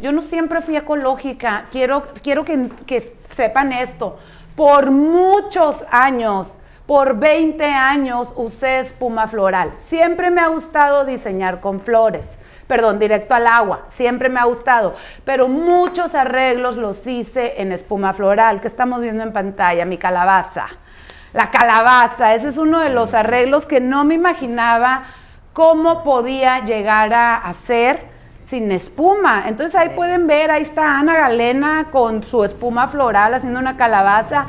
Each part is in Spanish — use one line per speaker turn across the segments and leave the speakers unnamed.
yo no siempre fui ecológica, quiero, quiero que, que sepan esto. Por muchos años, por 20 años usé espuma floral. Siempre me ha gustado diseñar con flores. Perdón, directo al agua, siempre me ha gustado, pero muchos arreglos los hice en espuma floral, que estamos viendo en pantalla, mi calabaza. La calabaza, ese es uno de los arreglos que no me imaginaba cómo podía llegar a hacer sin espuma. Entonces ahí pueden ver, ahí está Ana Galena con su espuma floral haciendo una calabaza.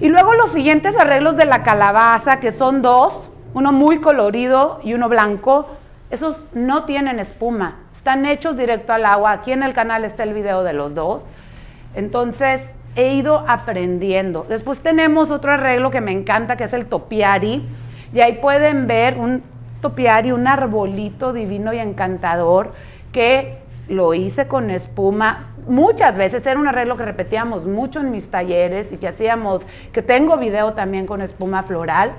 Y luego los siguientes arreglos de la calabaza, que son dos, uno muy colorido y uno blanco, esos no tienen espuma, están hechos directo al agua. Aquí en el canal está el video de los dos. Entonces, he ido aprendiendo. Después tenemos otro arreglo que me encanta, que es el topiari. Y ahí pueden ver un topiari, un arbolito divino y encantador que lo hice con espuma. Muchas veces era un arreglo que repetíamos mucho en mis talleres y que hacíamos, que tengo video también con espuma floral.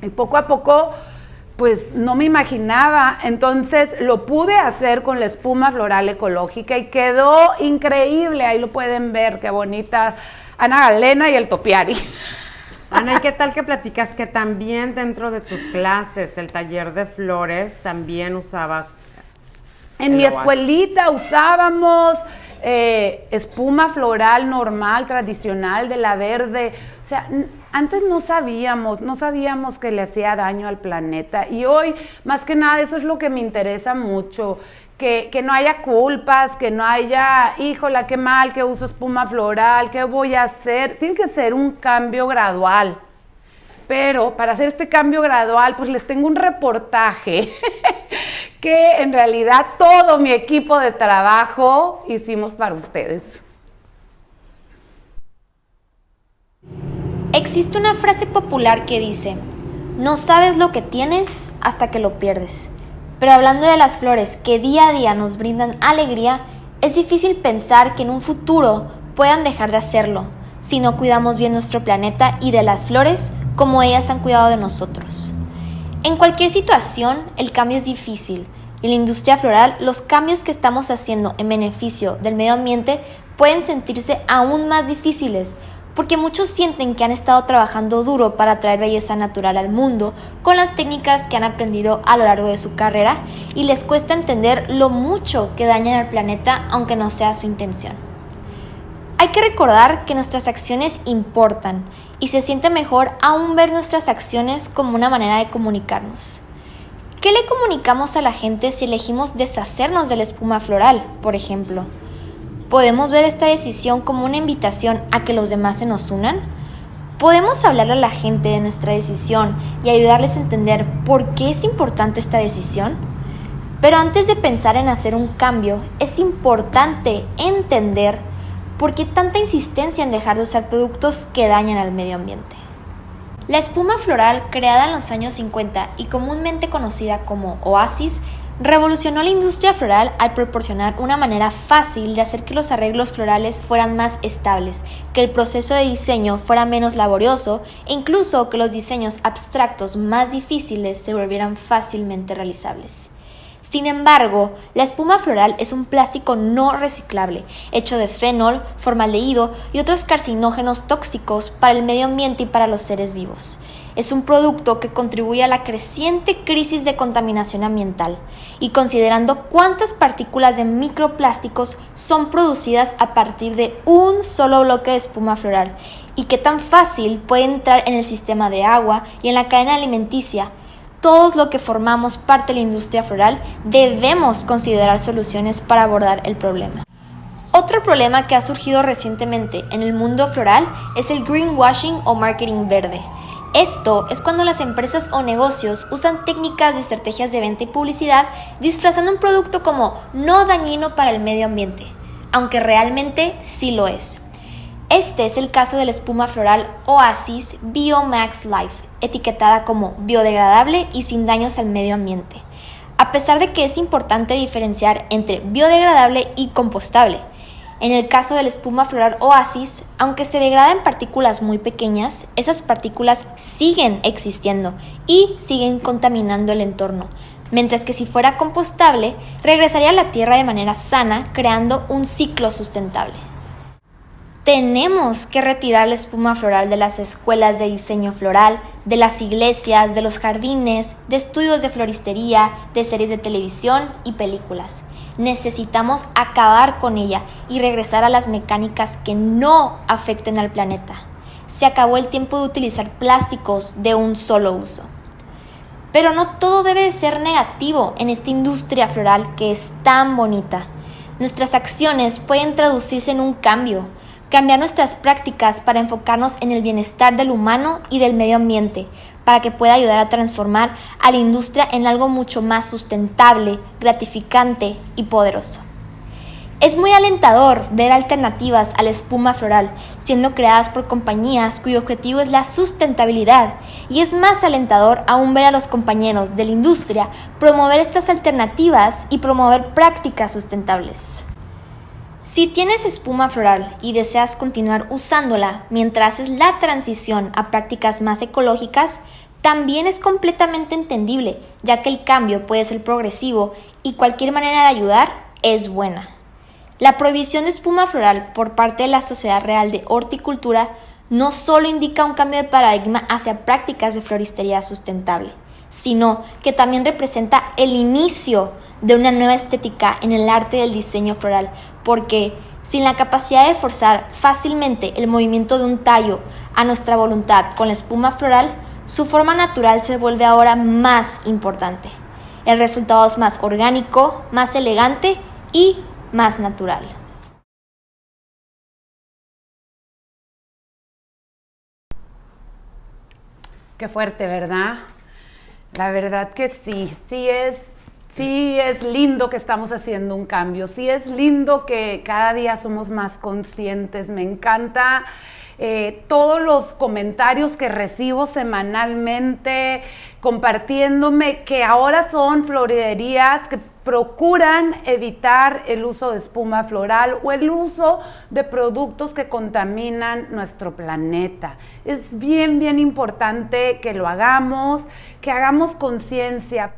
Y poco a poco pues no me imaginaba. Entonces lo pude hacer con la espuma floral ecológica y quedó increíble. Ahí lo pueden ver, qué bonita. Ana Galena y el topiari.
Ana, ¿y qué tal que platicas que también dentro de tus clases, el taller de flores, también usabas?
En mi escuelita usábamos eh, espuma floral normal, tradicional, de la verde. O sea, antes no sabíamos, no sabíamos que le hacía daño al planeta y hoy, más que nada, eso es lo que me interesa mucho, que, no haya culpas, que no haya, híjola, qué mal, que uso espuma floral, qué voy a hacer. Tiene que ser un cambio gradual. Pero para hacer este cambio gradual, pues les tengo un reportaje que en realidad todo mi equipo de trabajo hicimos para ustedes.
Existe una frase popular que dice, no sabes lo que tienes hasta que lo pierdes. Pero hablando de las flores que día a día nos brindan alegría, es difícil pensar que en un futuro puedan dejar de hacerlo si no cuidamos bien nuestro planeta y de las flores como ellas han cuidado de nosotros. En cualquier situación, el cambio es difícil. En la industria floral, los cambios que estamos haciendo en beneficio del medio ambiente pueden sentirse aún más difíciles porque muchos sienten que han estado trabajando duro para traer belleza natural al mundo con las técnicas que han aprendido a lo largo de su carrera y les cuesta entender lo mucho que dañan al planeta aunque no sea su intención. Hay que recordar que nuestras acciones importan y se siente mejor aún ver nuestras acciones como una manera de comunicarnos. ¿Qué le comunicamos a la gente si elegimos deshacernos de la espuma floral, por ejemplo? ¿Podemos ver esta decisión como una invitación a que los demás se nos unan? ¿Podemos hablarle a la gente de nuestra decisión y ayudarles a entender por qué es importante esta decisión? Pero antes de pensar en hacer un cambio, es importante entender por qué tanta insistencia en dejar de usar productos que dañan al medio ambiente. La espuma floral, creada en los años 50 y comúnmente conocida como Oasis, Revolucionó la industria floral al proporcionar una manera fácil de hacer que los arreglos florales fueran más estables, que el proceso de diseño fuera menos laborioso e incluso que los diseños abstractos más difíciles se volvieran fácilmente realizables. Sin embargo, la espuma floral es un plástico no reciclable, hecho de fenol, formaldehído y otros carcinógenos tóxicos para el medio ambiente y para los seres vivos. Es un producto que contribuye a la creciente crisis de contaminación ambiental y considerando cuántas partículas de microplásticos son producidas a partir de un solo bloque de espuma floral y qué tan fácil puede entrar en el sistema de agua y en la cadena alimenticia, todos lo que formamos parte de la industria floral debemos considerar soluciones para abordar el problema. Otro problema que ha surgido recientemente en el mundo floral es el greenwashing o marketing verde. Esto es cuando las empresas o negocios usan técnicas de estrategias de venta y publicidad disfrazando un producto como no dañino para el medio ambiente, aunque realmente sí lo es. Este es el caso de la espuma floral Oasis Biomax Life, etiquetada como biodegradable y sin daños al medio ambiente, a pesar de que es importante diferenciar entre biodegradable y compostable. En el caso de la espuma floral Oasis, aunque se degrada en partículas muy pequeñas, esas partículas siguen existiendo y siguen contaminando el entorno, mientras que si fuera compostable, regresaría a la tierra de manera sana, creando un ciclo sustentable. Tenemos que retirar la espuma floral de las escuelas de diseño floral, de las iglesias, de los jardines, de estudios de floristería, de series de televisión y películas. Necesitamos acabar con ella y regresar a las mecánicas que no afecten al planeta. Se acabó el tiempo de utilizar plásticos de un solo uso. Pero no todo debe de ser negativo en esta industria floral que es tan bonita. Nuestras acciones pueden traducirse en un cambio, cambiar nuestras prácticas para enfocarnos en el bienestar del humano y del medio ambiente, para que pueda ayudar a transformar a la industria en algo mucho más sustentable, gratificante y poderoso. Es muy alentador ver alternativas a la espuma floral siendo creadas por compañías cuyo objetivo es la sustentabilidad y es más alentador aún ver a los compañeros de la industria promover estas alternativas y promover prácticas sustentables. Si tienes espuma floral y deseas continuar usándola mientras haces la transición a prácticas más ecológicas, también es completamente entendible, ya que el cambio puede ser progresivo y cualquier manera de ayudar es buena. La prohibición de espuma floral por parte de la Sociedad Real de Horticultura no solo indica un cambio de paradigma hacia prácticas de floristería sustentable, sino que también representa el inicio de una nueva estética en el arte del diseño floral, porque sin la capacidad de forzar fácilmente el movimiento de un tallo a nuestra voluntad con la espuma floral, su forma natural se vuelve ahora más importante. El resultado es más orgánico, más elegante y más natural.
Qué fuerte, ¿verdad? La verdad que sí, sí es, sí es lindo que estamos haciendo un cambio, sí es lindo que cada día somos más conscientes, me encanta eh, todos los comentarios que recibo semanalmente compartiéndome que ahora son floriderías que procuran evitar el uso de espuma floral o el uso de productos que contaminan nuestro planeta. Es bien, bien importante que lo hagamos, que hagamos conciencia.